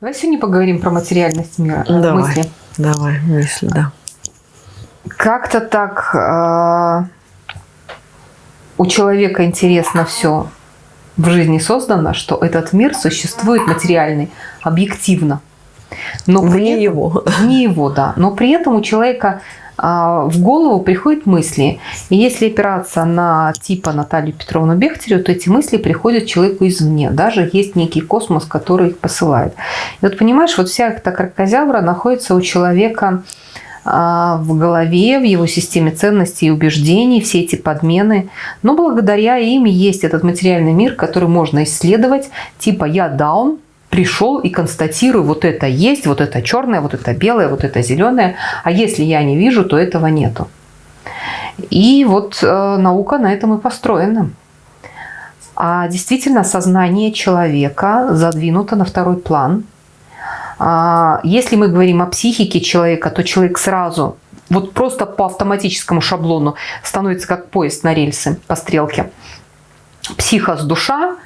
Давай сегодня поговорим про материальность мира, Давай, мысли. давай, мысли, да. Как-то так э, у человека интересно все в жизни создано, что этот мир существует материальный, объективно. Но при Вне этом- его. Вне его, да. Но при этом у человека в голову приходят мысли. И если опираться на типа Наталью Петровну Бехтереву, то эти мысли приходят человеку извне. Даже есть некий космос, который их посылает. И вот понимаешь, вот вся эта кракозябра находится у человека а, в голове, в его системе ценностей и убеждений, все эти подмены. Но благодаря им есть этот материальный мир, который можно исследовать. Типа я даун, пришел и констатирую, вот это есть, вот это черное, вот это белое, вот это зеленое. А если я не вижу, то этого нету. И вот э, наука на этом и построена. А действительно сознание человека задвинуто на второй план. А, Если мы говорим о психике человека, то человек сразу, вот просто по автоматическому шаблону становится как поезд на рельсы по стрелке. Психос – душа,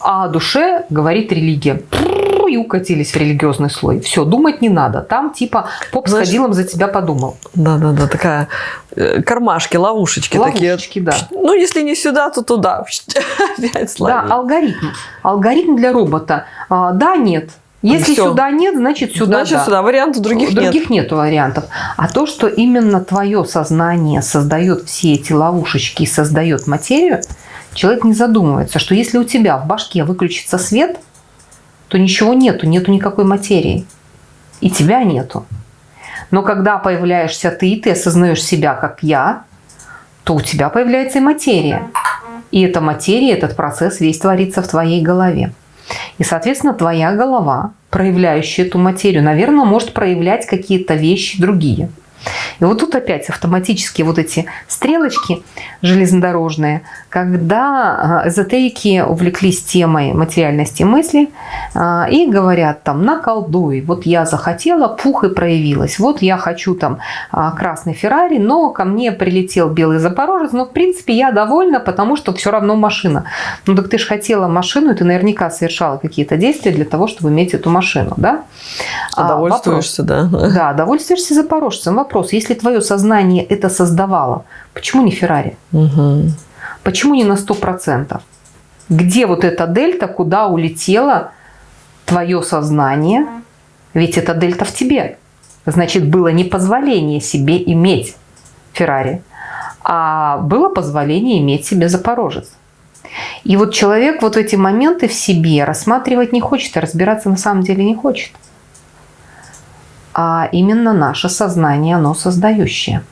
а о душе говорит религия. И укатились в религиозный слой. Все, думать не надо. Там типа поп Знаешь, сходилом за тебя подумал. Да, да, да, такая э, кармашки, ловушечки, Ловушечки, такие. да. Ну, если не сюда, то туда. Опять Да, алгоритм. Алгоритм для робота. А, Да, нет. Если Всё. сюда нет, значит сюда Значит, да. сюда вариантов других, нет. Других нет вариантов. А то, что именно твое сознание создает все эти ловушечки и создает материю, человек не задумывается, что если у тебя в башке выключится свет, то ничего нету, нету никакой материи. И тебя нету. Но когда появляешься ты, и ты осознаешь себя как я, то у тебя появляется и материя. И эта материя, этот процесс весь творится в твоей голове. И, соответственно, твоя голова, проявляющая эту материю, наверное, может проявлять какие-то вещи другие. И вот тут опять автоматически вот эти стрелочки железнодорожные, когда а, эзотерики увлеклись темой материальности мысли а, и говорят там наколдуй, вот я захотела, пух и проявилась, вот я хочу там а, красный Феррари, но ко мне прилетел белый Запорожец, но в принципе я довольна, потому что все равно машина. Ну так ты же хотела машину, и ты наверняка совершала какие-то действия для того, чтобы иметь эту машину, да? А, вопрос. Удовольствуешься, да. Да, довольствуешься запорожцем. Вопрос, если твое сознание это создавало, почему не Феррари? Мгм. Почему не на 100%? Где вот эта дельта, куда улетело твое сознание? Ведь эта дельта в тебе. Значит, было не позволение себе иметь Феррари, а было позволение иметь себе Запорожец. И вот человек вот эти моменты в себе рассматривать не хочет, и разбираться на самом деле не хочет. А именно наше сознание, оно создающее.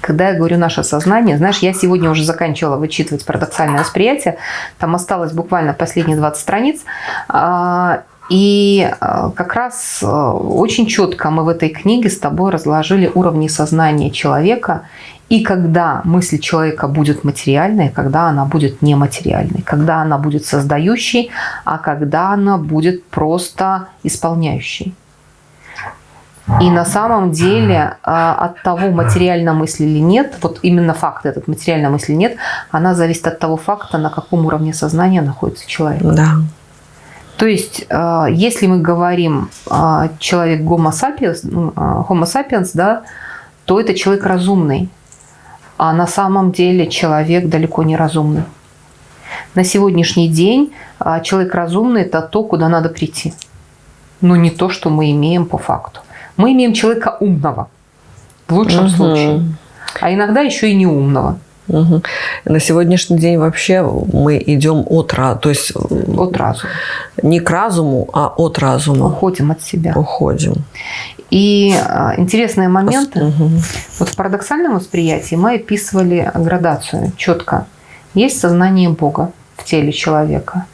Когда я говорю наше сознание, знаешь, я сегодня уже заканчивала вычитывать парадоксальное восприятие, там осталось буквально последние 20 страниц, а, и а, как раз а, очень четко мы в этой книге с тобой разложили уровни сознания человека, и когда мысль человека будет материальной, когда она будет нематериальной, когда она будет создающей, а когда она будет просто исполняющей. И на самом деле а, от того, материальна мысль или нет, вот именно факт этот, материальна мысль или нет, она зависит от того факта, на каком уровне сознания находится человек. Да. То есть, а, если мы говорим а, человек Homo sapiens, ну, Homo sapiens, да, то это человек разумный. А на самом деле человек далеко не разумный. На сегодняшний день человек разумный – это то, куда надо прийти. Но не то, что мы имеем по факту. Мы имеем человека умного, в лучшем Мгм. случае. А иногда еще и неумного. Мгм. На сегодняшний день вообще мы идем от разума, то есть От разума. не к разуму, а от разума Уходим от себя. уходим. И а, интересные моменты. Мгм. Вот в парадоксальном восприятии мы описывали градацию четко. Есть сознание Бога в теле человека.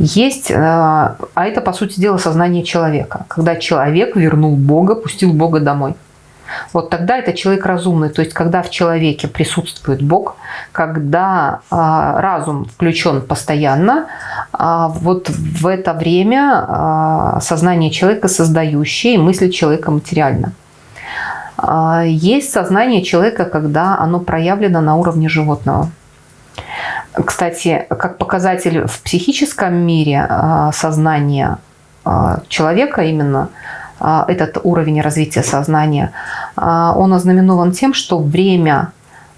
Есть, э, а это, по сути дела, сознание человека. Когда человек вернул Бога, пустил Бога домой. Вот тогда это человек разумный. То есть, когда в человеке присутствует Бог, когда а, разум включен постоянно, а, вот в это время а, сознание человека создающее, и мысль человека материальна. А, Есть сознание человека, когда оно проявлено на уровне животного. Кстати, как показатель в психическом мире а, сознания а, человека именно, а, этот уровень развития сознания, он ознаменован тем, что время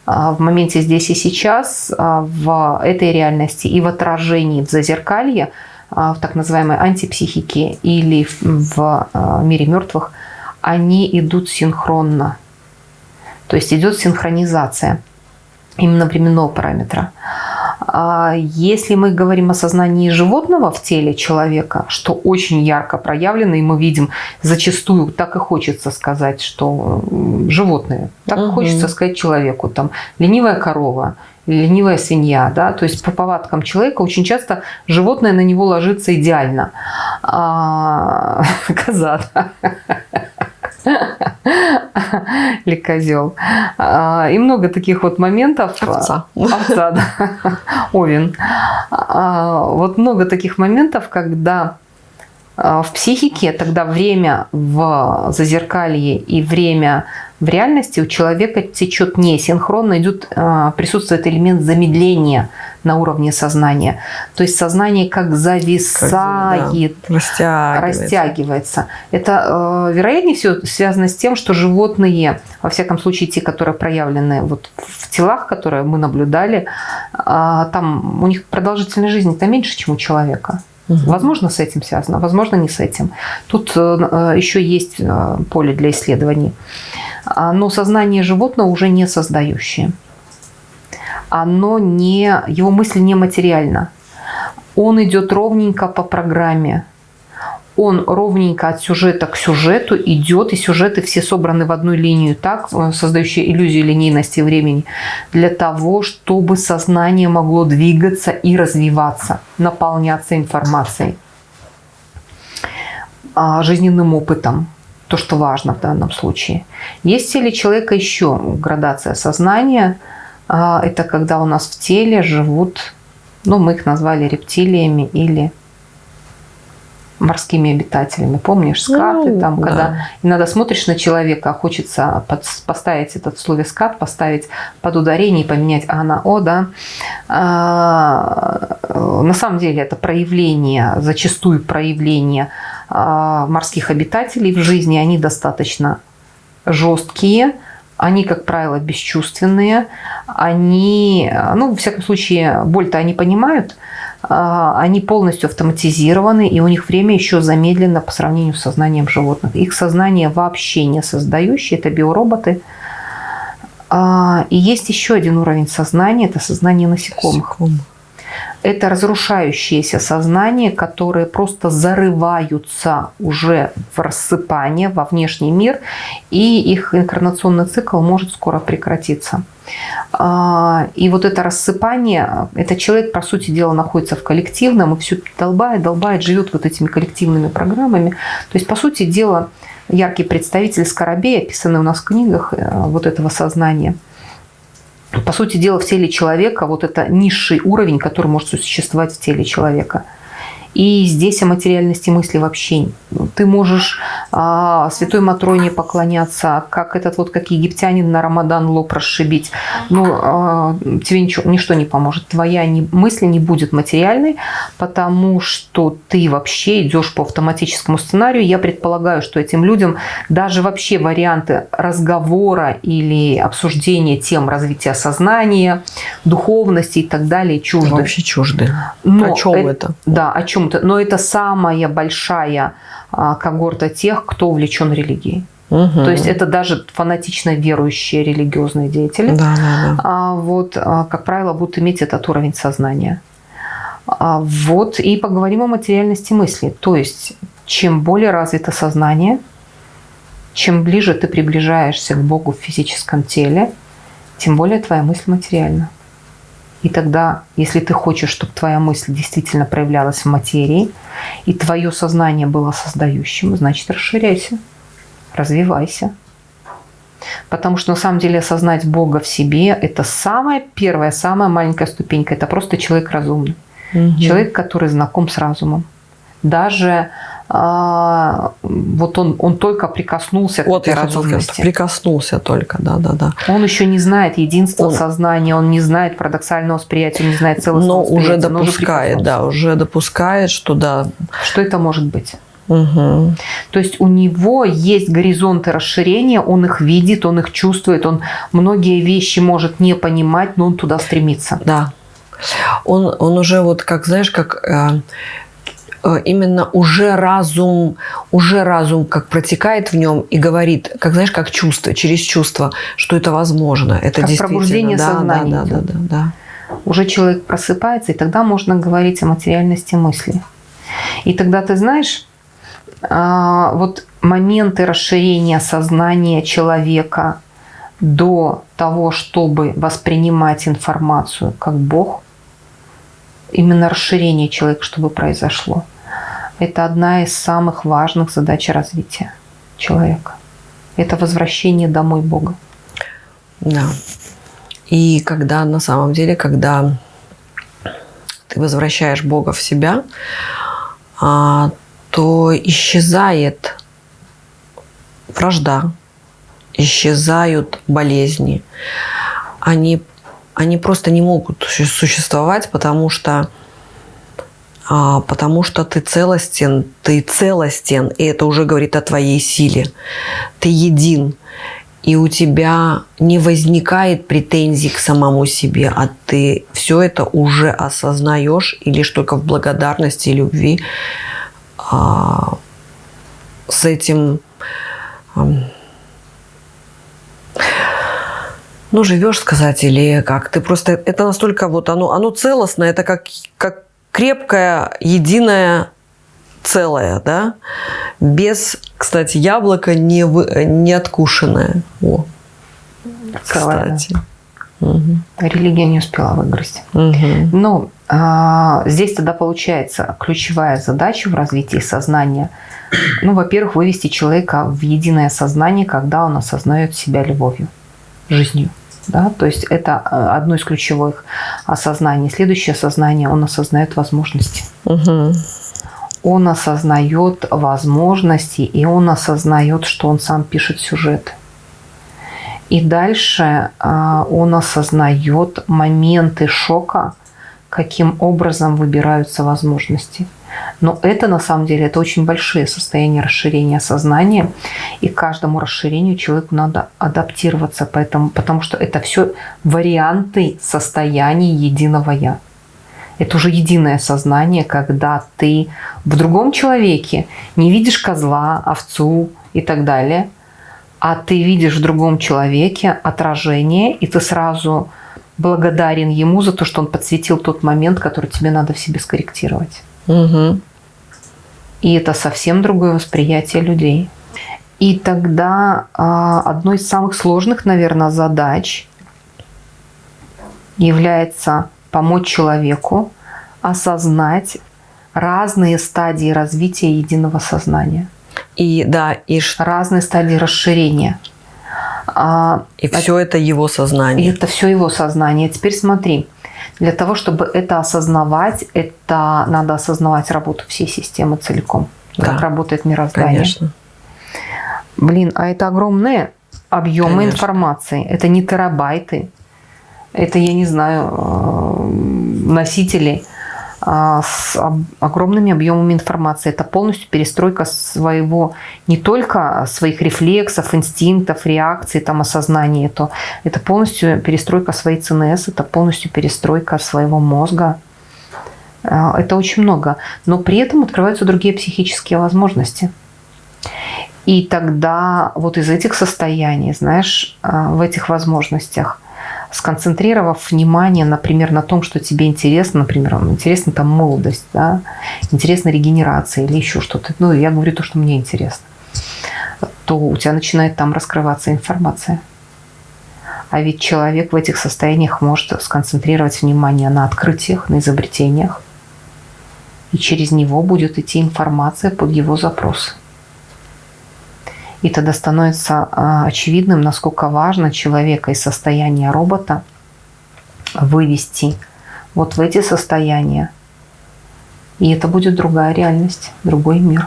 в моменте здесь и сейчас, в этой реальности и в отражении в зазеркалье, в так называемой антипсихике или в мире мертвых, они идут синхронно. То есть идет синхронизация именно временного параметра. А если мы говорим о сознании животного в теле человека, что очень ярко проявлено, и мы видим зачастую, так и хочется сказать, что животные, так угу. хочется сказать человеку, там ленивая корова, ленивая свинья, да, то есть по повадкам человека очень часто животное на него ложится идеально. А, коза, да. Или козел. А, и много таких вот моментов. Овца. Овца, да. Овен. А, вот много таких моментов, когда а, в психике тогда время в зазеркалье и время в реальности у человека течет не синхронно, идет, присутствует элемент замедления на уровне сознания. То есть сознание как зависает, как, да, растягивается. растягивается. Это, э, вероятнее всего, связано с тем, что животные, во всяком случае те, которые проявлены вот в телах, которые мы наблюдали, э, там у них продолжительность жизни-то меньше, чем у человека. Угу. Возможно, с этим связано, возможно, не с этим. Тут э, еще есть э, поле для исследований. А, но сознание животного уже не создающее оно не, его мысль не материальна. Он идет ровненько по программе. Он ровненько от сюжета к сюжету идет, и сюжеты все собраны в одну линию, так, э, создающие иллюзию линейности времени, для того, чтобы сознание могло двигаться и развиваться, наполняться информацией, а, жизненным опытом, то, что важно в данном случае. Есть ли человека еще градация сознания – это когда у нас в теле живут, ну, мы их назвали рептилиями или морскими обитателями. Помнишь, скаты ну, там, да. когда иногда смотришь на человека, а хочется под, поставить этот в слове скат, поставить под ударение и поменять а на о, да. А, на самом деле это проявление, зачастую проявление а, морских обитателей в жизни, они достаточно жесткие, они, как правило, бесчувственные, они, ну, во всяком случае, боль-то они понимают, а, они полностью автоматизированы, и у них время еще замедлено по сравнению с сознанием животных. Их сознание вообще не создающее, это биороботы. А, и есть еще один уровень сознания, это сознание насекомых. насекомых это разрушающееся сознание, которые просто зарываются уже в рассыпание, во внешний мир, и их инкарнационный цикл может скоро прекратиться. А, и вот это рассыпание, этот человек, по сути дела, находится в коллективном и все долбает, долбает, живет вот этими коллективными программами. То есть, по сути дела, яркий представитель скоробей, описанный у нас в книгах э, вот этого сознания – по сути дела, в теле человека вот это низший уровень, который может существовать в теле человека – и здесь о материальности мысли вообще. Ты можешь а, Святой Матроне поклоняться, как этот вот, как египтянин на Рамадан лоб расшибить. Но а, тебе ничего, ничто не поможет. Твоя не, мысль не будет материальной, потому что ты вообще идешь по автоматическому сценарию. Я предполагаю, что этим людям даже вообще варианты разговора или обсуждения тем развития сознания, духовности и так далее чужды. Вообще чужды. Но о чем это? Да, о чем чем-то, но это самая большая а, когорта тех, кто увлечен религией. Угу. То есть это даже фанатично верующие религиозные деятели. Да, да, да. А, вот, а, как правило, будут иметь этот уровень сознания. Вот, и поговорим о материальности мысли. То есть, чем более развито сознание, чем ближе ты приближаешься к Богу в физическом теле, тем более твоя мысль материальна. И тогда, если ты хочешь, чтобы твоя мысль действительно проявлялась в материи, и твое сознание было создающим, значит, расширяйся, развивайся. Потому что на самом деле осознать Бога в себе – это самая первая, самая маленькая ступенька. Это просто человек разумный. Угу. Человек, который знаком с разумом. Даже а, вот он, он только прикоснулся вот к этой разумности. Прикоснулся только, да-да-да. Он еще не знает единства он, сознания, он не знает парадоксального восприятия, он не знает целостного но уже допускает, но уже да, уже допускает, что да. Что это может быть? Угу. То есть у него есть горизонты расширения, он их видит, он их чувствует, он многие вещи может не понимать, но он туда стремится. Да. Он, он уже вот, как знаешь, как э, именно уже разум, уже разум как протекает в нем и говорит, как знаешь, как чувство, через чувство, что это возможно. Это Как действительно. пробуждение да, сознания Да, да, идет. да, да, Уже человек просыпается, и тогда можно говорить о материальности мысли. И тогда ты знаешь, а, вот моменты расширения сознания человека до того, чтобы воспринимать информацию как Бог, именно расширение человека, чтобы произошло, это одна из самых важных задач развития человека. Это возвращение домой Бога. да. И когда на самом деле, когда ты возвращаешь Бога в себя, а, то исчезает вражда, исчезают болезни. Они, они просто не могут су- существовать, потому что, потому что ты целостен, ты целостен, и это уже говорит о твоей силе. Ты един, и у тебя не возникает претензий к самому себе, а ты все это уже осознаешь и лишь только в благодарности и любви а, с этим ну, живешь сказать, или как? Ты просто... Это настолько вот оно, оно целостное, это как, как крепкое, единое целое, да? Без, кстати, яблоко не, вы, не откушенное. О, Целое, кстати. Мгм. Религия не успела выгрызть. Мгм. Но а, здесь тогда получается ключевая задача в развитии сознания. Ну, во-первых, вывести человека в единое сознание, когда он осознает себя любовью, жизнью. Да? То есть это а, одно из ключевых осознаний. Следующее осознание, он осознает возможности. Мгм. Он осознает возможности, и он осознает, что он сам пишет сюжет. И дальше а, он осознает моменты шока, каким образом выбираются возможности. Но это на самом деле это очень большие состояния расширения сознания, и каждому расширению человеку надо адаптироваться, поэтому, потому что это все варианты состояний единого я. Это уже единое сознание, когда ты в другом человеке не видишь козла, овцу и так далее, а ты видишь в другом человеке отражение, и ты сразу благодарен ему за то, что он подсветил тот момент, который тебе надо в себе скорректировать. Мгм. И это совсем другое восприятие людей. И тогда а, одной из самых сложных, наверное, задач является помочь человеку осознать разные стадии развития единого сознания, И да, и, ш- разные стадии расширения. А, и все это его И сознание. это все его сознание. Теперь смотри, для того, чтобы это осознавать, это надо осознавать работу всей системы целиком, Да. как работает мироздание. Конечно. Блин, а это огромные объемы Конечно. информации. Это не терабайты. Это, я не знаю, э, носители с об- огромными объемами информации. Это полностью перестройка своего, не только своих рефлексов, инстинктов, реакций, там, осознания. Это, это полностью перестройка своей ЦНС, это полностью перестройка своего мозга. А, Это очень много. Но при этом открываются другие психические возможности. И тогда вот из этих состояний, знаешь, а, в этих возможностях, сконцентрировав внимание, например, на том, что тебе интересно, например, интересна там молодость, да, интересна регенерация или еще что-то, ну, я говорю то, что мне интересно, то у тебя начинает там раскрываться информация. А ведь человек в этих состояниях может сконцентрировать внимание на открытиях, на изобретениях, и через него будет идти информация под его запрос. И тогда становится а, очевидным, насколько важно человека из состояния робота вывести вот в эти состояния. И это будет другая реальность, другой мир.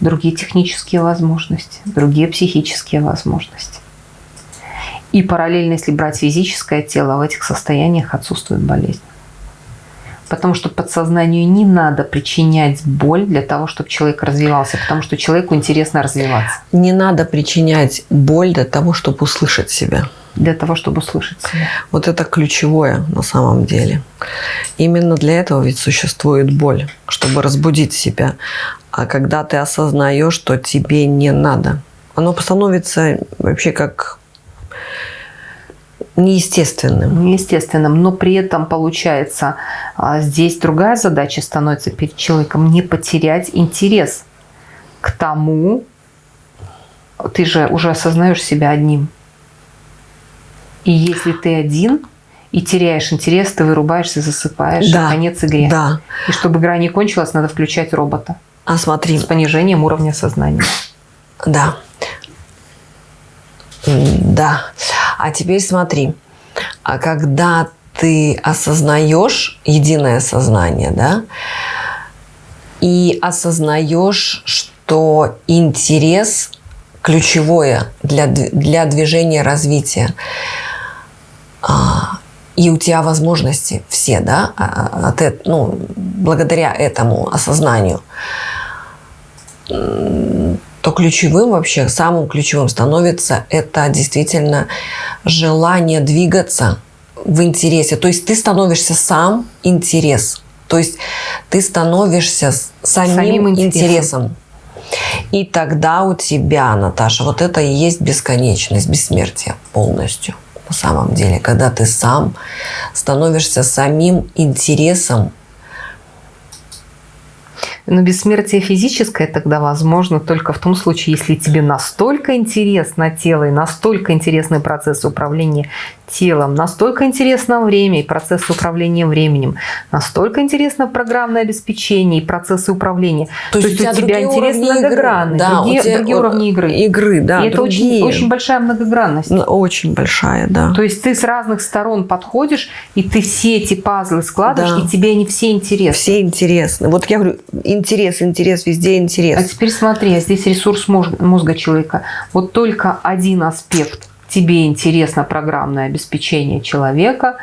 Другие технические возможности, другие психические возможности. И параллельно, если брать физическое тело, в этих состояниях отсутствует болезнь. Потому что подсознанию не надо причинять боль для того, чтобы человек развивался, потому что человеку интересно развиваться. Не надо причинять боль для того, чтобы услышать себя. Для того, чтобы услышать себя. Вот это ключевое на самом деле. Именно для этого ведь существует боль, чтобы разбудить себя. А когда ты осознаешь, что тебе не надо, оно становится вообще как неестественным. Неестественным, но при этом получается а, здесь другая задача становится перед человеком не потерять интерес к тому, ты же уже осознаешь себя одним. И если ты один и теряешь интерес, ты вырубаешься, засыпаешь, Да, конец игре. Да. И чтобы игра не кончилась, надо включать робота А смотри, с понижением уровня сознания. да. Да. А теперь смотри. А когда ты осознаешь единое сознание, да, и осознаешь, что интерес ключевое для, для движения развития, а, и у тебя возможности все, да, а, от, эт- ну, благодаря этому осознанию, то ключевым вообще, самым ключевым становится это действительно желание двигаться в интересе. То есть ты становишься сам интерес. То есть ты становишься самим, Самим интересом. интересом. И тогда у тебя, Наташа, вот это и есть бесконечность, бессмертие полностью. На самом деле, когда ты сам становишься самим интересом, Но бессмертие физическое тогда возможно только в том случае, если тебе настолько интересно тело и настолько интересны процессы управления телом, настолько интересно время и процессы управления временем, настолько интересно программное обеспечение и процессы управления. То есть, у тебя, игры. многогранны, Да, у другие, тебя другие уровни игры. Игры, да, и это очень, очень большая многогранность. Ну, Очень большая, да. То есть ты с разных сторон подходишь, и ты все эти пазлы складываешь, Да. и тебе они все интересны. Все интересны. Вот я говорю, интерес, интерес, везде А интерес. теперь смотри, а здесь ресурс мозг- мозга человека. Вот только один аспект тебе интересно программное обеспечение человека.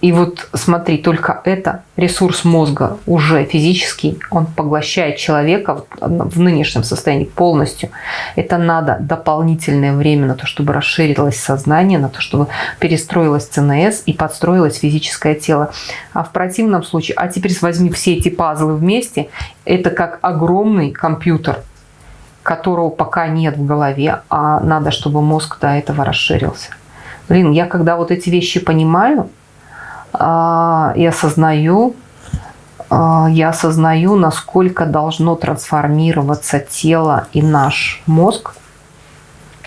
И вот смотри, только это ресурс мозга уже физический, он поглощает человека в в нынешнем состоянии полностью. Это надо дополнительное время на то, чтобы расширилось сознание, на то, чтобы перестроилось ЦНС и подстроилось физическое тело. А в противном случае, а теперь возьми все эти пазлы вместе, это как огромный компьютер, которого пока нет в голове, а надо, чтобы мозг до этого расширился. Блин, я когда вот эти вещи понимаю а, и осознаю, а, я осознаю, насколько должно трансформироваться тело и наш мозг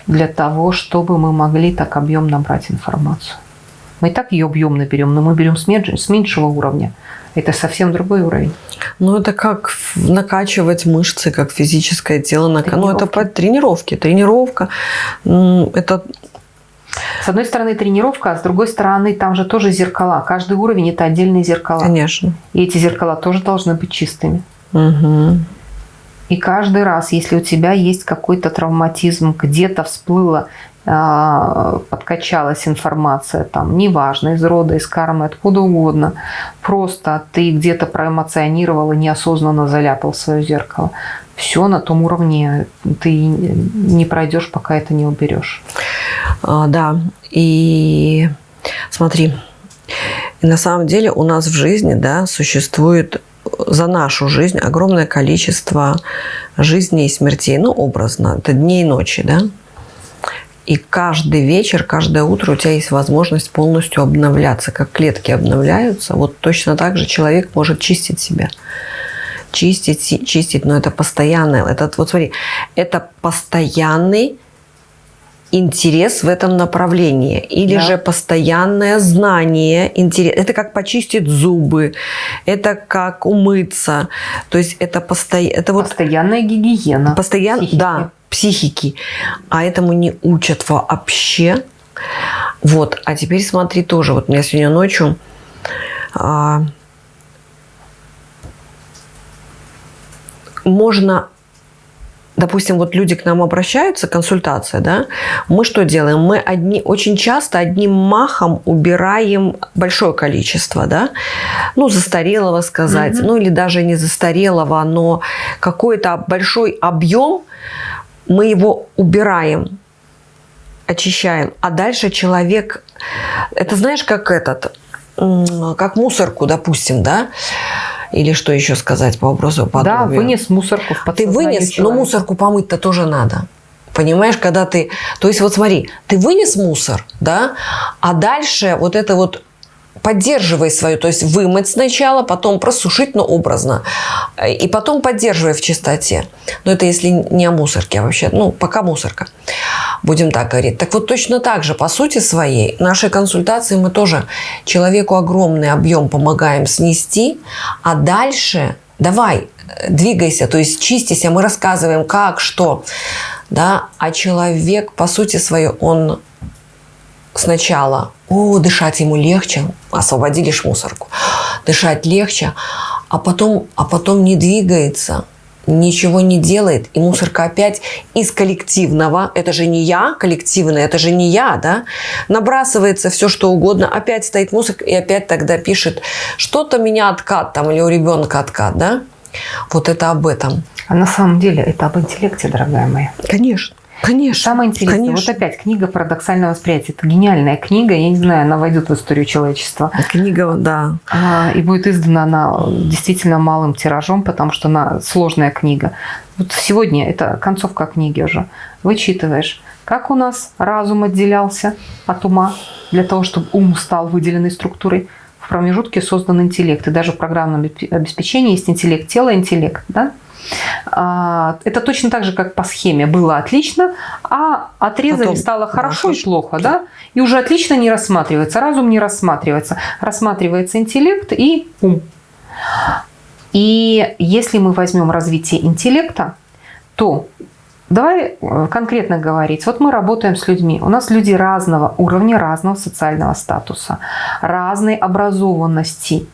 для того, чтобы мы могли так объемно брать информацию. Мы и так ее объемно берем, но мы берем с меньш- с меньшего уровня. Это совсем другой уровень. Ну, это как накачивать мышцы, как физическое тело. нака- Ну, это Тренировки. по тренировке. Тренировка. Это С одной стороны тренировка, а с другой стороны там же тоже зеркала. Каждый уровень это отдельные зеркала. Конечно. И эти зеркала тоже должны быть чистыми. Мгм. И каждый раз, если у тебя есть какой-то травматизм, где-то всплыла, а, подкачалась информация, там, неважно, из рода, из кармы, откуда угодно, просто ты где-то проэмоционировал и неосознанно заляпал свое зеркало. Все на том уровне ты не пройдешь, пока это не уберешь. А, да. И смотри, и на самом деле у нас в жизни да, существует за нашу жизнь огромное количество жизней и смертей. Ну, образно, это дни и ночи, да? И каждый вечер, каждое утро у тебя есть возможность полностью обновляться, как клетки обновляются. Вот точно так же человек может чистить себя. Чистить, чистить, но это постоянное. Это, вот смотри, это постоянный интерес в этом направлении. Или Да. же постоянное знание, интерес. Это как почистить зубы, это как умыться. То есть это, посто... это вот Постоянная гигиена. Психики. да, психики. А этому не учат вообще. Вот, а теперь смотри тоже. Вот у меня сегодня ночью а, можно допустим, вот люди к нам обращаются, консультация, да, мы что делаем? Мы одни, очень часто одним махом убираем большое количество, да, ну, застарелого сказать, mm-hmm. ну, или даже не застарелого, но какой-то большой объем, мы его убираем, очищаем, а дальше человек, это знаешь, как этот, как мусорку, допустим, да, или что еще сказать по вопросу подобию? Да, вынес мусорку в Ты вынес, человека. но мусорку помыть-то тоже надо. Понимаешь, когда ты... То есть вот смотри, ты вынес мусор, да, а дальше вот это вот поддерживай свою, то есть вымыть сначала, потом просушить, но образно, и потом поддерживай в чистоте. Но это если не о мусорке, а вообще, ну, пока мусорка, будем так говорить. Так вот точно так же, по сути своей, нашей консультации мы тоже человеку огромный объем помогаем снести, а дальше давай, двигайся, то есть чистися, мы рассказываем как, что, да, а человек, по сути своей, он сначала, о, дышать ему легче, освободили ж мусорку, дышать легче, а потом, а потом не двигается, ничего не делает, и мусорка опять из коллективного, это же не я, коллективное, это же не я, да, набрасывается все, что угодно, опять стоит мусорка, и опять тогда пишет, что-то меня откат там, или у ребенка откат, да, вот это об этом. А на самом деле это об интеллекте, дорогая моя. Конечно. Конечно. Самое интересное, конечно. вот опять книга «Парадоксальное восприятие». Это гениальная книга, я не знаю, она войдет в историю человечества. Книга, да. А, и будет издана она действительно малым тиражом, потому что она сложная книга. Вот сегодня это концовка книги уже. Вычитываешь, как у нас разум отделялся от ума для того, чтобы ум стал выделенной структурой. В промежутке создан интеллект. И даже в программном обеспечении есть интеллект тела, интеллект. Да? А, это точно так же, как по схеме. Было отлично, а отрезали, Потом, стало хорошо да, и плохо. Да? И уже отлично не рассматривается. Разум не рассматривается. Рассматривается интеллект и ум. И если мы возьмем развитие интеллекта, то Давай э, конкретно говорить. Вот мы работаем с людьми. У нас люди разного уровня, разного социального статуса, разной образованности.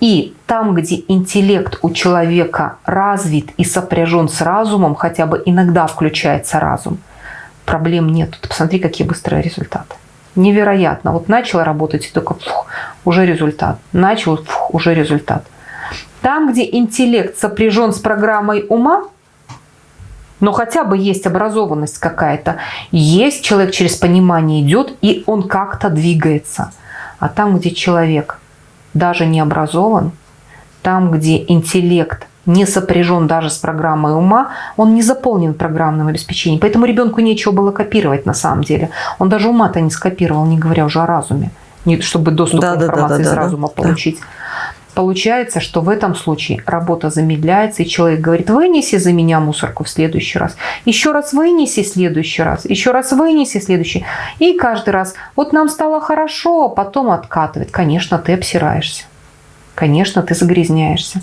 И там, где интеллект у человека развит и сопряжен с разумом, хотя бы иногда включается разум, проблем нет. Ты посмотри, какие быстрые результаты. Невероятно. Вот начал работать, и только фух, уже результат. Начал, фух, уже результат. Там, где интеллект сопряжен с программой ума, но хотя бы есть образованность какая-то, есть человек через понимание идет, и он как-то двигается. А там, где человек даже не образован, там, где интеллект не сопряжен даже с программой ума, он не заполнен программным обеспечением. Поэтому ребенку нечего было копировать на самом деле. Он даже ума-то не скопировал, не говоря уже о разуме, чтобы доступ да, к информации да, да, из да, разума да, получить. Да. Получается, что в этом случае работа замедляется, и человек говорит, вынеси за меня мусорку в следующий раз, еще раз вынеси в следующий раз, еще раз вынеси в следующий. И каждый раз, вот нам стало хорошо, а потом откатывает. Конечно, ты обсираешься конечно, ты загрязняешься.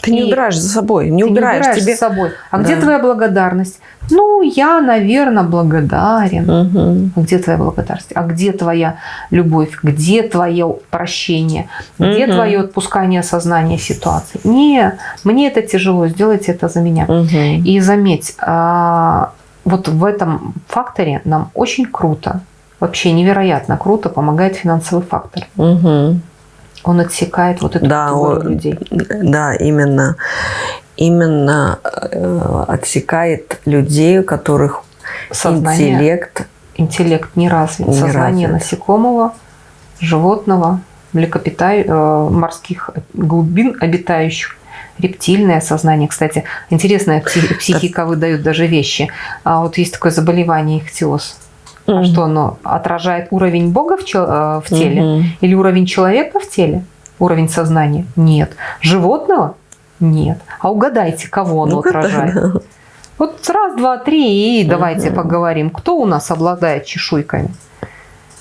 Ты и не убираешь за собой, не убираешь, не убираешь тебе... за собой. А да. где твоя благодарность? Ну, я, наверное, благодарен. Угу. где твоя благодарность? А где твоя любовь? Где твое прощение? Где угу. твое отпускание сознания ситуации? Не, мне это тяжело, сделайте это за меня. Угу. И заметь, а, вот в этом факторе нам очень круто, вообще невероятно круто помогает финансовый фактор. Угу. Он отсекает вот эту да, категорию людей. Да, именно. Именно э, отсекает людей, у которых Сознание, интеллект... Интеллект не развит. Не Сознание развит. насекомого, животного, млекопитай, э, морских глубин обитающих рептильное сознание. Кстати, интересная психика выдает даже вещи. А вот есть такое заболевание ихтиоз. Mm. Что оно отражает уровень Бога в, э, в теле mm-hmm. или уровень человека в теле? Уровень сознания? Нет. Животного? Нет. А угадайте, кого оно ну отражает? Вот раз, два, три, и давайте mm-hmm. поговорим. Кто у нас обладает чешуйками?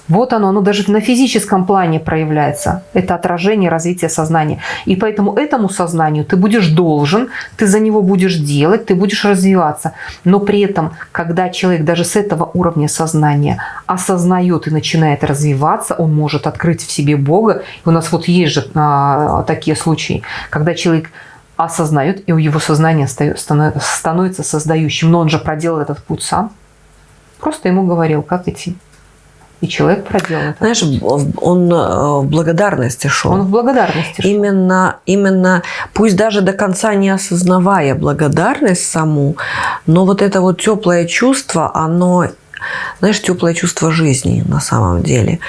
Вот оно, оно даже на физическом плане проявляется. Это отражение развития сознания. И поэтому этому сознанию ты будешь должен, ты за него будешь делать, ты будешь развиваться. Но при этом, когда человек даже с этого уровня сознания осознает и начинает развиваться, он может открыть в себе Бога. И у нас вот есть же а, такие случаи, когда человек осознает, и его сознание становится создающим. Но он же проделал этот путь сам. Просто ему говорил, как идти. И человек проделал это. Знаешь, он э, в благодарности шел. Он в благодарности шел. Именно, именно, пусть даже до конца не осознавая благодарность саму, но вот это вот теплое чувство, оно, знаешь, теплое чувство жизни на самом деле.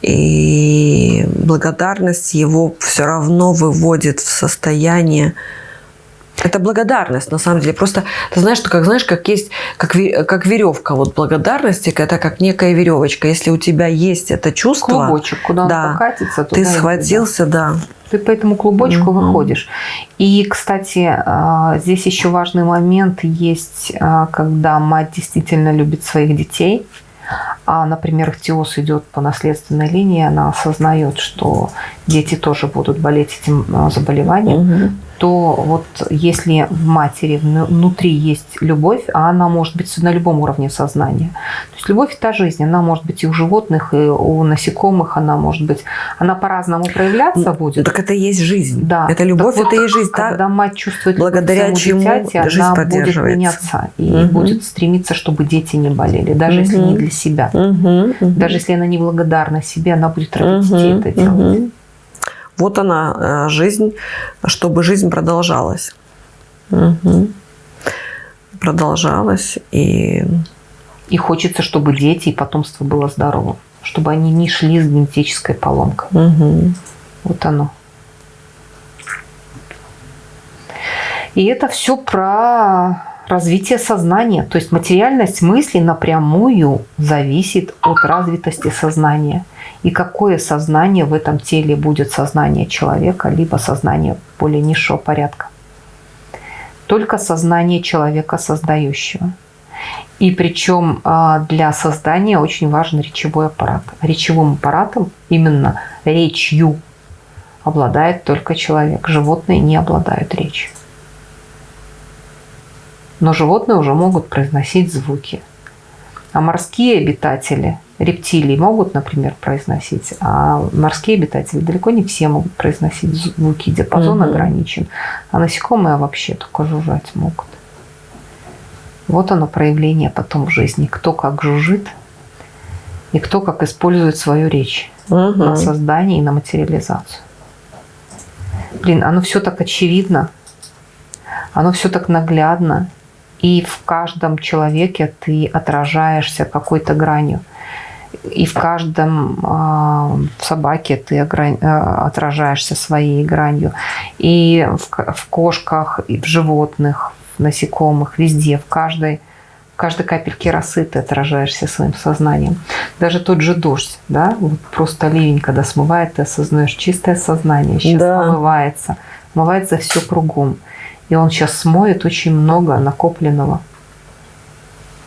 И благодарность его все равно выводит в состояние это благодарность, на самом деле. Просто ты знаешь, что как знаешь, как есть, как, как веревка вот благодарности, это как некая веревочка. Если у тебя есть это чувство, клубочек, куда да, он покатится, ты схватился, да. да. Ты по этому клубочку угу. выходишь. И, кстати, а, здесь еще важный момент есть, а, когда мать действительно любит своих детей. А, например, ихтиоз идет по наследственной линии, она осознает, что дети тоже будут болеть этим а, заболеванием, угу то вот если в матери внутри есть любовь, а она может быть на любом уровне сознания. Есть любовь – это жизнь. Она может быть и у животных, и у насекомых, она может быть, она по-разному проявляться будет. Так это и есть жизнь. Да. Это любовь, так это вот, и жизнь. Когда да? мать чувствует благодаря чему дитяти, она будет меняться и угу. будет стремиться, чтобы дети не болели, даже угу. если не для себя. Угу. Угу. Даже если она не благодарна себе, она будет ради угу. детей это делать. Угу. Вот она, э, жизнь, чтобы жизнь продолжалась. Угу. Продолжалась. И... и хочется, чтобы дети и потомство было здоровым. Чтобы они не шли с генетической поломкой. Угу. Вот оно. И это все про развитие сознания. То есть материальность мысли напрямую зависит от развитости сознания. И какое сознание в этом теле будет сознание человека, либо сознание более низшего порядка. Только сознание человека создающего. И причем а, для создания очень важен речевой аппарат. Речевым аппаратом, именно речью, обладает только человек. Животные не обладают речью. Но животные уже могут произносить звуки. А морские обитатели, рептилии могут, например, произносить, а морские обитатели далеко не все могут произносить звуки, диапазон угу. ограничен, а насекомые вообще только жужжать могут. Вот оно проявление потом в жизни. Кто как жужжит и кто как использует свою речь угу. на создание и на материализацию. Блин, оно все так очевидно, оно все так наглядно, и в каждом человеке ты отражаешься какой-то гранью. И в каждом э, в собаке ты отражаешься своей гранью. И в, в кошках, и в животных, насекомых, везде, в каждой, в каждой капельке росы ты отражаешься своим сознанием. Даже тот же дождь, да, вот просто ливень, когда смывает, ты осознаешь чистое сознание, сейчас да. омывается, омывается все кругом. И он сейчас смоет очень много накопленного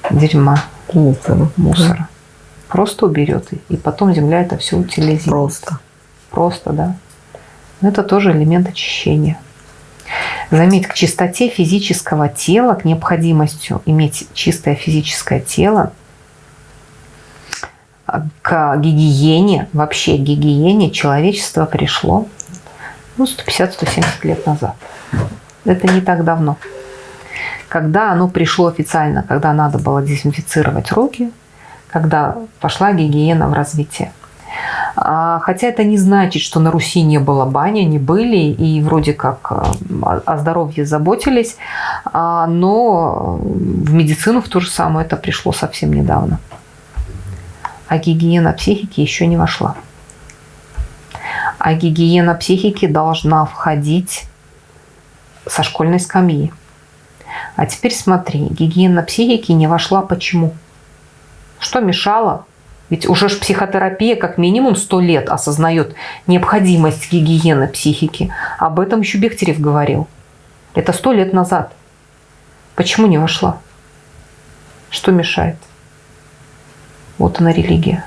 дерьма, мусора. мусора. Просто уберет. И потом земля это все утилизирует. Просто. Просто, да. Но это тоже элемент очищения. Заметь, к чистоте физического тела, к необходимостью иметь чистое физическое тело, к гигиене, вообще к гигиене человечество пришло ну, 150-170 лет назад. Это не так давно. Когда оно пришло официально, когда надо было дезинфицировать руки, когда пошла гигиена в развитие. А, хотя это не значит, что на Руси не было бани, не были, и вроде как э, о здоровье заботились, а, но в медицину в то же самое это пришло совсем недавно. А гигиена психики еще не вошла. А гигиена психики должна входить со школьной скамьи. А теперь смотри, гигиена психики не вошла почему? Что мешало? Ведь уже ж психотерапия как минимум сто лет осознает необходимость гигиены психики. Об этом еще Бехтерев говорил. Это сто лет назад. Почему не вошла? Что мешает? Вот она религия.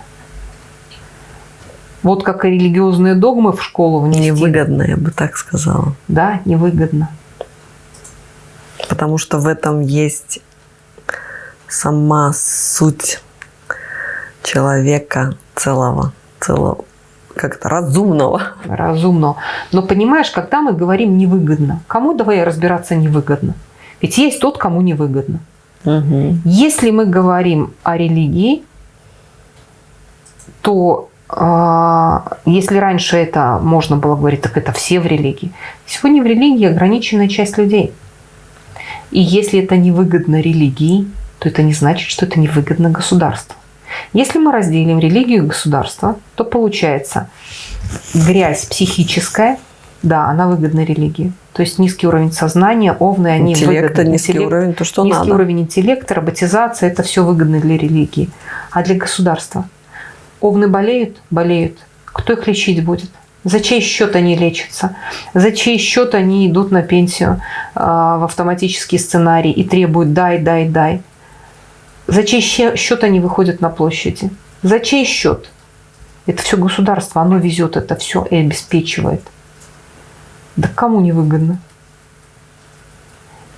Вот как и религиозные догмы в школу внести. Невыгодно, я бы так сказала. Да, невыгодно потому что в этом есть сама суть человека целого, целого как-то разумного. Разумного. Но понимаешь, когда мы говорим невыгодно, кому давай разбираться невыгодно? Ведь есть тот, кому невыгодно. Угу. Если мы говорим о религии, то э, если раньше это можно было говорить, так это все в религии. Сегодня в религии ограниченная часть людей. И если это невыгодно религии, то это не значит, что это невыгодно государству. Если мы разделим религию и государство, то получается грязь психическая, да, она выгодна религии. То есть низкий уровень сознания, овны, они Интеллекта, выгодны. низкий Интеллект, уровень, то, что низкий надо. уровень интеллекта, роботизация, это все выгодно для религии. А для государства? Овны болеют? Болеют. Кто их лечить будет? За чей счет они лечатся? За чей счет они идут на пенсию э, в автоматический сценарий и требуют «дай, дай, дай»? За чей счет они выходят на площади? За чей счет? Это все государство, оно везет это все и обеспечивает. Да кому не выгодно?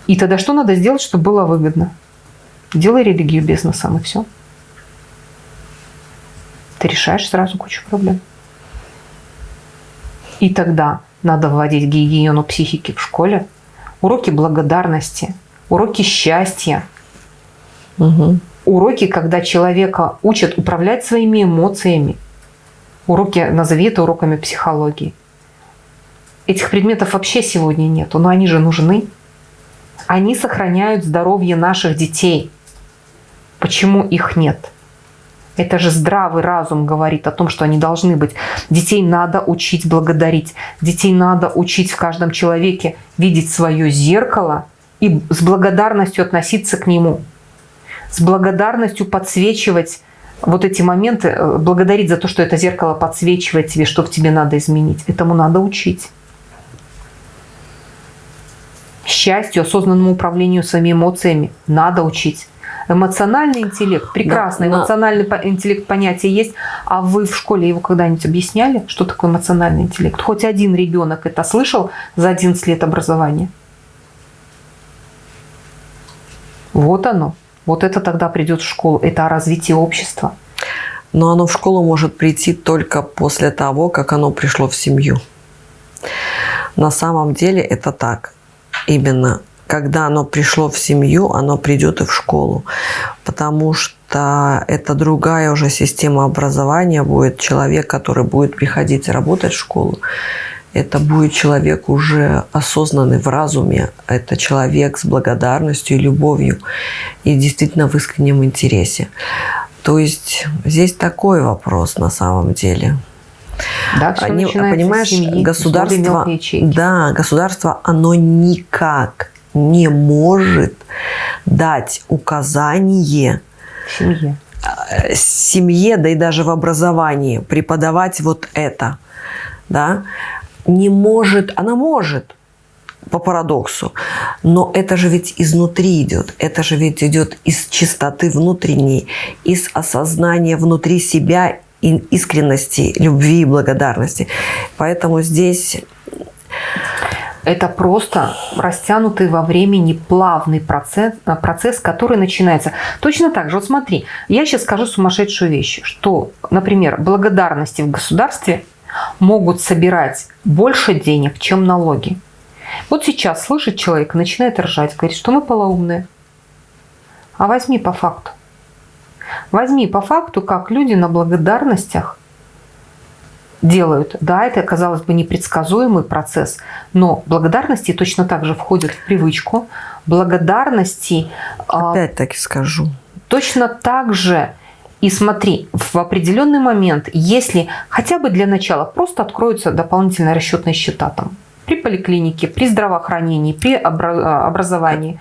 И тогда что надо сделать, чтобы было выгодно? Делай религию бизнесом и все. Ты решаешь сразу кучу проблем. И тогда надо вводить гигиену психики в школе, уроки благодарности, уроки счастья, Угу. уроки, когда человека учат управлять своими эмоциями. Уроки, назови это уроками психологии. Этих предметов вообще сегодня нету, но они же нужны. Они сохраняют здоровье наших детей. Почему их нет? Это же здравый разум говорит о том, что они должны быть. Детей надо учить благодарить. Детей надо учить в каждом человеке видеть свое зеркало и с благодарностью относиться к нему с благодарностью подсвечивать вот эти моменты, э, благодарить за то, что это зеркало подсвечивает тебе, что в тебе надо изменить. Этому надо учить. Счастью, осознанному управлению своими эмоциями надо учить. Эмоциональный интеллект, прекрасно, Да, да. эмоциональный по- интеллект понятие есть, а вы в школе его когда-нибудь объясняли, что такое эмоциональный интеллект? Хоть один ребенок это слышал за 11 лет образования? Вот оно. Вот это тогда придет в школу. Это о развитии общества. Но оно в школу может прийти только после того, как оно пришло в семью. На самом деле это так. Именно когда оно пришло в семью, оно придет и в школу. Потому что это другая уже система образования будет. Человек, который будет приходить работать в школу, это будет человек уже осознанный в разуме. Это человек с благодарностью и любовью. И действительно в искреннем интересе. То есть здесь такой вопрос на самом деле. Да, все Они- понимаешь, семьи, государство, да, государство, оно никак не может дать указание семье. семье, да и даже в образовании преподавать вот это, да, не может, она может по парадоксу, но это же ведь изнутри идет, это же ведь идет из чистоты внутренней, из осознания внутри себя искренности, любви и благодарности. Поэтому здесь Это просто растянутый во времени плавный процесс, а, процесс, который начинается. Точно так же, вот смотри, я сейчас скажу сумасшедшую вещь, что, например, благодарности в государстве могут собирать больше денег, чем налоги. Вот сейчас слышит человек, начинает ржать, говорит, что мы полоумные. А возьми по факту. Возьми по факту, как люди на благодарностях делают. Да, это, казалось бы, непредсказуемый процесс, но благодарности точно так же входят в привычку. Благодарности а, опять-таки скажу, точно так же и смотри, в определенный момент, если хотя бы для начала просто откроются дополнительные расчетные счета там, при поликлинике, при здравоохранении, при обра- образовании.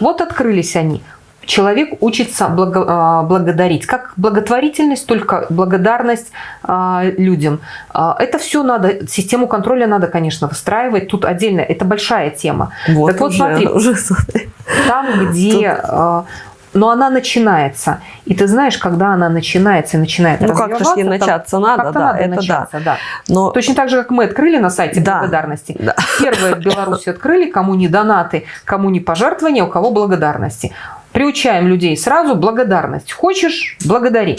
Вот открылись они. Человек учится благо- а, благодарить. Как благотворительность, только благодарность а, людям. А, Это все надо, систему контроля надо, конечно, выстраивать. Тут отдельно, это большая тема. вот, Так вот, уже, смотри. уже. Там, где... э, Но она начинается. И ты знаешь, когда она начинается и начинает Ну, как-то ей начаться надо, да, надо это да. начаться, да. Но Точно так же, как мы открыли на сайте Да. благодарности. Да. Первое в Беларуси открыли, кому не донаты, кому не пожертвования, у кого благодарности. Приучаем людей сразу благодарность. Хочешь – благодари.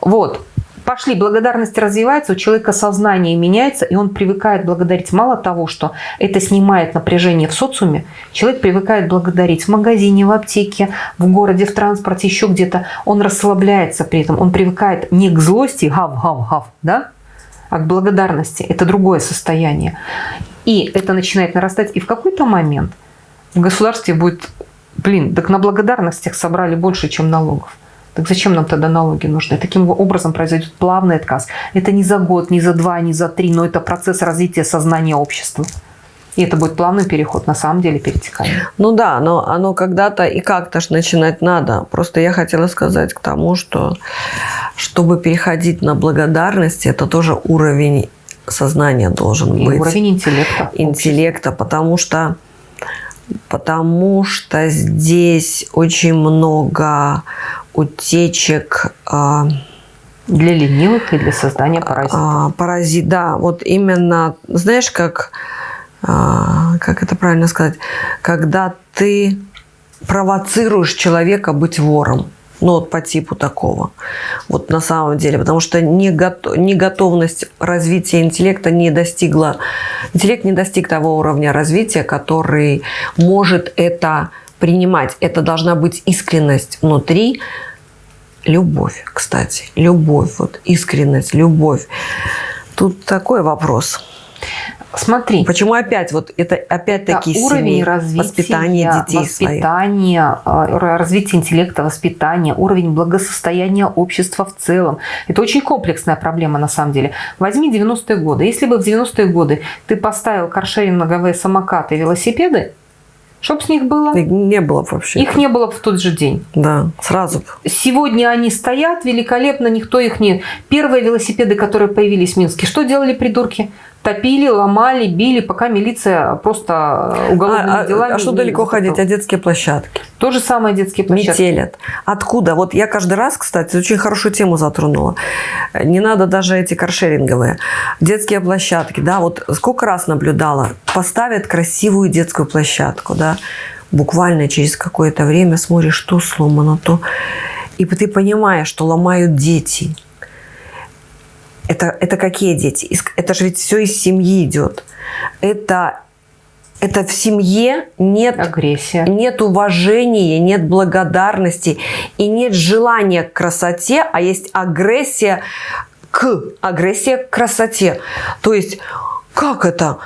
Вот. Пошли, благодарность развивается, у человека сознание меняется, и он привыкает благодарить. Мало того, что это снимает напряжение в социуме, человек привыкает благодарить в магазине, в аптеке, в городе, в транспорте, еще где-то. Он расслабляется при этом, он привыкает не к злости, гав-гав-гав, да, а к благодарности. Это другое состояние. И это начинает нарастать, и в какой-то момент в государстве будет, блин, так на благодарностях собрали больше, чем налогов. Так зачем нам тогда налоги нужны? Таким образом произойдет плавный отказ. Это не за год, не за два, не за три, но это процесс развития сознания общества. И это будет плавный переход, на самом деле перетекание. Ну да, но оно когда-то и как-то ж начинать надо. Просто я хотела сказать к тому, что чтобы переходить на благодарность, это тоже уровень сознания должен и быть. уровень интеллекта. Интеллекта, потому что потому что здесь очень много утечек а, для ленивых и для создания паразитов. А, паразит, да, вот именно, знаешь, как, а, как это правильно сказать, когда ты провоцируешь человека быть вором. Ну, вот по типу такого. Вот на самом деле. Потому что неготовность развития интеллекта не достигла... Интеллект не достиг того уровня развития, который может это принимать. Это должна быть искренность внутри. Любовь, кстати. Любовь. Вот искренность, любовь. Тут такой вопрос. Смотри. Почему опять вот это опять-таки да, уровень развития, воспитания детей воспитания, своих. развития интеллекта, воспитания, уровень благосостояния общества в целом. Это очень комплексная проблема на самом деле. Возьми 90-е годы. Если бы в 90-е годы ты поставил каршеринговые самокаты, велосипеды, Чтоб с них было? Их не было вообще. Их не было в тот же день. Да, сразу. Сегодня они стоят великолепно, никто их не... Первые велосипеды, которые появились в Минске, что делали придурки? Топили, ломали, били, пока милиция просто уголовными а, делами... А, а что далеко ходить? А детские площадки? То же самое детские площадки. Метелят. Откуда? Вот я каждый раз, кстати, очень хорошую тему затронула. Не надо даже эти каршеринговые. Детские площадки, да, вот сколько раз наблюдала. Поставят красивую детскую площадку, да, буквально через какое-то время смотришь, что сломано, то... И ты понимаешь, что ломают дети – это, это какие дети? Это же ведь все из семьи идет. Это, это в семье нет, Агрессия. нет уважения, нет благодарности и нет желания к красоте, а есть агрессия к агрессия к красоте. То есть как это?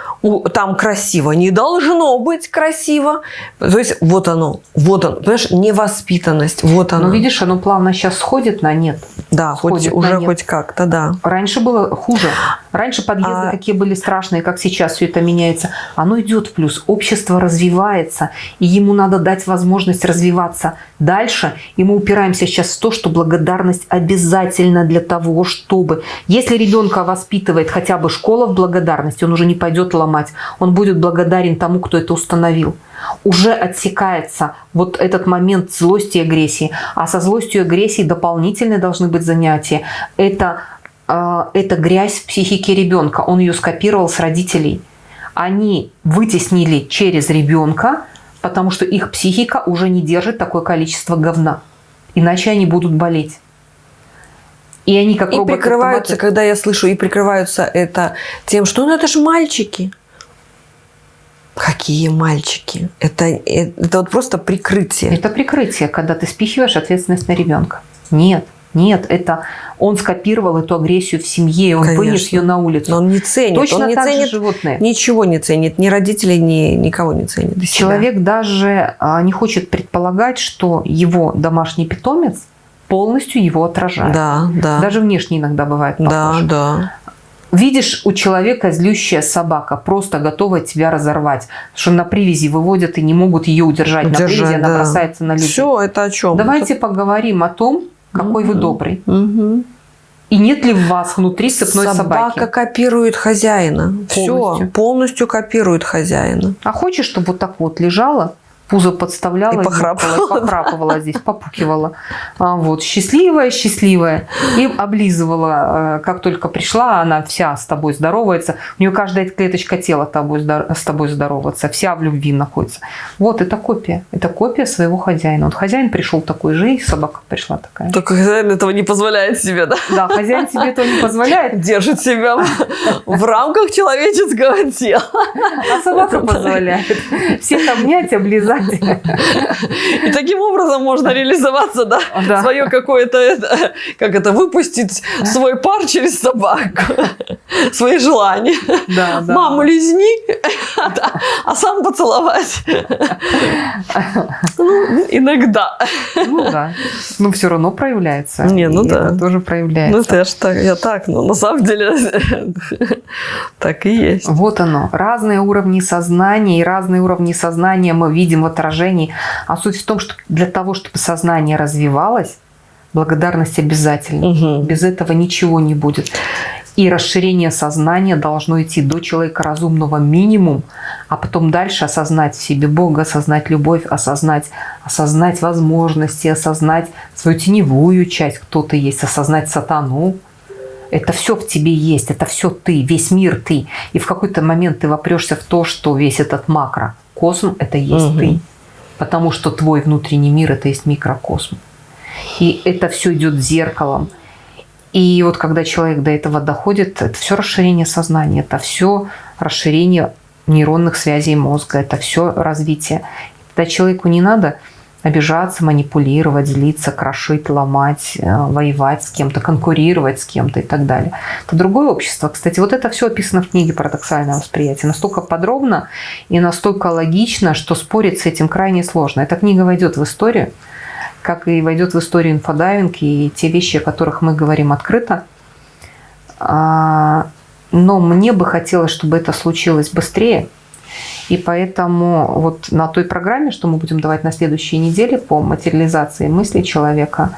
Там красиво. Не должно быть красиво. То есть вот оно, вот оно. Понимаешь, невоспитанность, вот оно. Ну, видишь, оно плавно сейчас сходит на нет. Да, хоть, уже хоть как-то, да. Раньше было хуже. Раньше подъезды а... какие были страшные, как сейчас все это меняется. Оно идет в плюс. Общество развивается, и ему надо дать возможность развиваться дальше. И мы упираемся сейчас в то, что благодарность обязательно для того, чтобы... Если ребенка воспитывает хотя бы школа в благодарности, он уже не пойдет ломать. Он будет благодарен тому, кто это установил уже отсекается вот этот момент злости и агрессии. А со злостью и агрессией дополнительные должны быть занятия. Это, э, это грязь в психике ребенка. Он ее скопировал с родителей. Они вытеснили через ребенка, потому что их психика уже не держит такое количество говна. Иначе они будут болеть. И они как и прикрываются, когда я слышу, и прикрываются это тем, что ну это же мальчики. Какие мальчики? Это, это вот просто прикрытие. Это прикрытие, когда ты спихиваешь ответственность на ребенка. Нет, нет, это он скопировал эту агрессию в семье, он Конечно. вынес ее на улицу. Но он не ценит. Точно он не так ценит же животные. Ничего не ценит, ни родителей, ни никого не ценит. Человек даже а, не хочет предполагать, что его домашний питомец полностью его отражает. Да, да. Даже внешне иногда бывает похож. Да, да. Видишь у человека злющая собака, просто готовая тебя разорвать, что на привязи выводят и не могут ее удержать. удержать на привязи да. она бросается на людей. Все, это о чем? Давайте это... поговорим о том, какой угу. вы добрый. Угу. И нет ли в вас внутри цепной Собака собаки? Собака копирует хозяина. Полностью. Все, полностью копирует хозяина. А хочешь, чтобы вот так вот лежала пузо подставляла, И похрапывала, зеркало, похрапывала здесь, попукивала. А, вот, счастливая, счастливая. И облизывала, э, как только пришла, она вся с тобой здоровается. У нее каждая клеточка тела тобой, с тобой здоровается, вся в любви находится. Вот, это копия. Это копия своего хозяина. Вот хозяин пришел такой же, и собака пришла такая. Только хозяин этого не позволяет себе, да? Да, хозяин себе этого не позволяет, Держит себя в рамках человеческого тела. а собака позволяет. Всех обнять, облизать. И таким образом можно реализоваться, да? Да. Свое какое-то, как это, выпустить свой пар через собаку. Свои желания. Да, да. Маму лизни, а сам поцеловать. Ну, иногда. Ну да. Но все равно проявляется. Не, ну да. Это тоже проявляется. Ну, я, ж так, я так, но на самом деле так и есть. Вот оно. Разные уровни сознания, и разные уровни сознания мы видим отражении. А суть в том, что для того, чтобы сознание развивалось, благодарность обязательно. Мгм. Без этого ничего не будет. И расширение сознания должно идти до человека разумного минимум, а потом дальше осознать в себе Бога, осознать любовь, осознать, осознать возможности, осознать свою теневую часть, кто ты есть, осознать сатану. Это все в тебе есть, это все ты, весь мир ты. И в какой-то момент ты вопрешься в то, что весь этот макро косм – это есть Мгм. ты. Потому что твой внутренний мир – это есть микрокосм. И это все идет зеркалом. И вот когда человек до этого доходит, это все расширение сознания, это все расширение нейронных связей мозга, это все развитие. Тогда человеку не надо обижаться, манипулировать, злиться, крошить, ломать, э, воевать с кем-то, конкурировать с кем-то и так далее. Это другое общество. Кстати, вот это все описано в книге «Парадоксальное восприятие». Настолько подробно и настолько логично, что спорить с этим крайне сложно. Эта книга войдет в историю, как и войдет в историю инфодайвинг и те вещи, о которых мы говорим открыто. А, Но мне бы хотелось, чтобы это случилось быстрее. И поэтому вот на той программе, что мы будем давать на следующей неделе по материализации мыслей человека,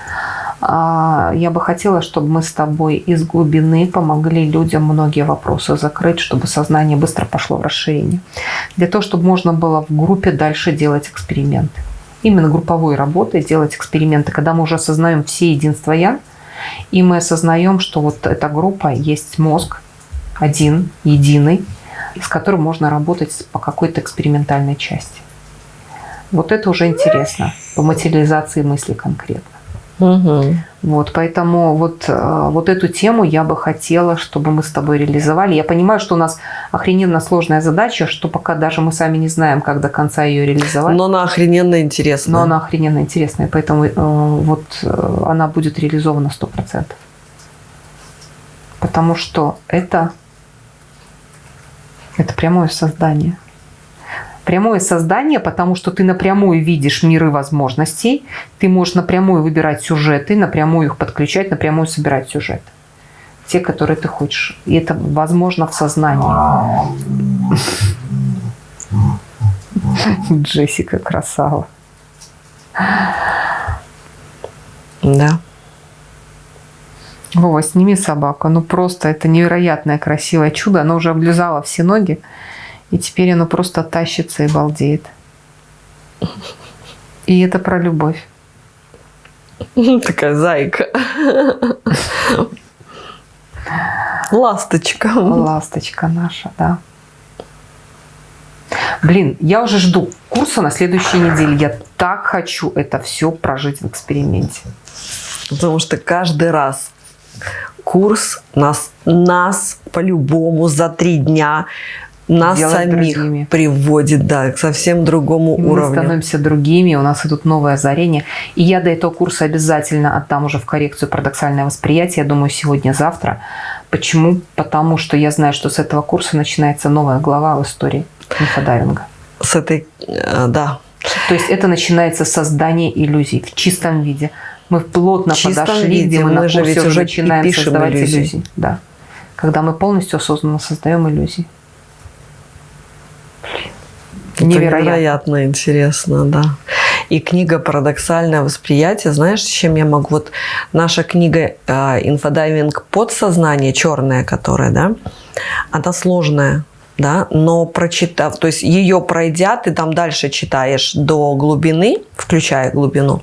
а, я бы хотела, чтобы мы с тобой из глубины помогли людям многие вопросы закрыть, чтобы сознание быстро пошло в расширение. Для того, чтобы можно было в группе дальше делать эксперименты. Именно групповой работой делать эксперименты, когда мы уже осознаем все единства «я», и мы осознаем, что вот эта группа есть мозг, один, единый, с которым можно работать по какой-то экспериментальной части. Вот это уже интересно, по материализации мысли конкретно. Мгм. Вот, поэтому вот, э, вот эту тему я бы хотела, чтобы мы с тобой реализовали. Я понимаю, что у нас охрененно сложная задача, что пока даже мы сами не знаем, как до конца ее реализовать. Но она охрененно интересна. Но она охрененно интересная, поэтому э, вот э, она будет реализована 100%. Потому что это, это прямое создание. Прямое создание, потому что ты напрямую видишь миры возможностей, ты можешь напрямую выбирать сюжеты, напрямую их подключать, напрямую собирать сюжеты. Те, которые ты хочешь. И это возможно в сознании. Джессика красава. Да. Вова, сними собаку. Ну просто это невероятное красивое чудо. Оно уже облизало все ноги. И теперь оно просто тащится и балдеет. И это про любовь. Такая зайка. Ласточка. Ласточка наша, да. Блин, я уже жду курса на следующей неделе. Я так хочу это все прожить в эксперименте. Потому что каждый раз курс нас, нас по-любому за три дня нас Делает самих другими. приводит да, к совсем другому Мы уровню. становимся другими, у нас идут новые озарения. И я до этого курса обязательно отдам уже в коррекцию парадоксальное восприятие, я думаю, сегодня-завтра. Почему? Потому что я знаю, что с этого курса начинается новая глава в истории инфодайвинга. С этой, э, да, То есть это начинается создание иллюзий в чистом виде. Мы плотно В подошли, виде. где мы, Мы на же ведь уже начинаем пишем создавать иллюзии. иллюзии. Да. Когда мы полностью осознанно создаем иллюзии. Это Невероятно. невероятно интересно, да. И книга «Парадоксальное восприятие», знаешь, чем я могу? Вот наша книга э, «Инфодайвинг подсознание», черная которая, да, она сложная. Да, но прочитав, то есть ее пройдя, ты там дальше читаешь до глубины, включая глубину,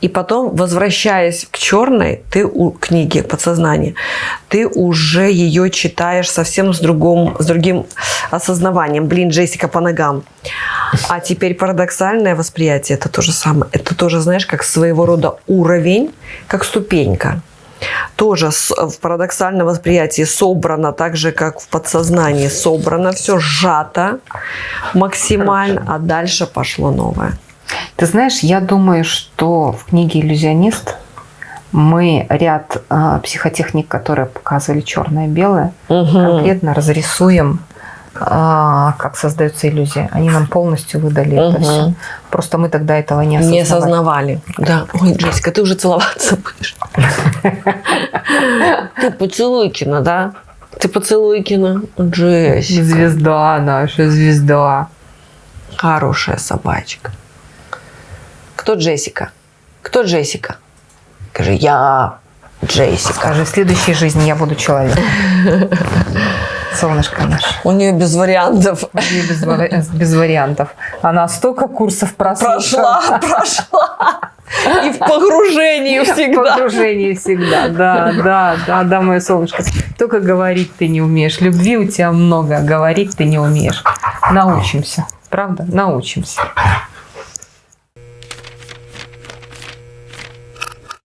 и потом, возвращаясь к черной, ты у книги подсознания, ты уже ее читаешь совсем с, другом, с другим осознаванием. Блин, Джессика по ногам. А теперь парадоксальное восприятие это то же самое. Это тоже, знаешь, как своего рода уровень, как ступенька тоже в парадоксальном восприятии собрано так же, как в подсознании собрано, все сжато максимально, а дальше пошло новое. Ты знаешь, я думаю, что в книге «Иллюзионист» мы ряд э, психотехник, которые показывали черное-белое, Угу. конкретно разрисуем, э, как создается иллюзия. Они нам полностью выдали это Мгм. все. Просто мы тогда этого не осознавали. Не осознавали. Да. Ой, Джессика, ты уже целоваться будешь. Ты поцелуйкина, да? Ты поцелуйкина. Джессика. Звезда наша, звезда. Хорошая собачка. Кто Джессика? Кто Джессика? Скажи, я Джессика. Скажи, в следующей жизни я буду человеком. Солнышко наше. У нее без вариантов. И без, вари- без вариантов. Она столько курсов прошла. Прошла, прошла. И в погружении В всегда. погружении всегда, да, да, да, да, мое солнышко. Только говорить ты не умеешь. Любви у тебя много, говорить ты не умеешь. Научимся, правда? Научимся.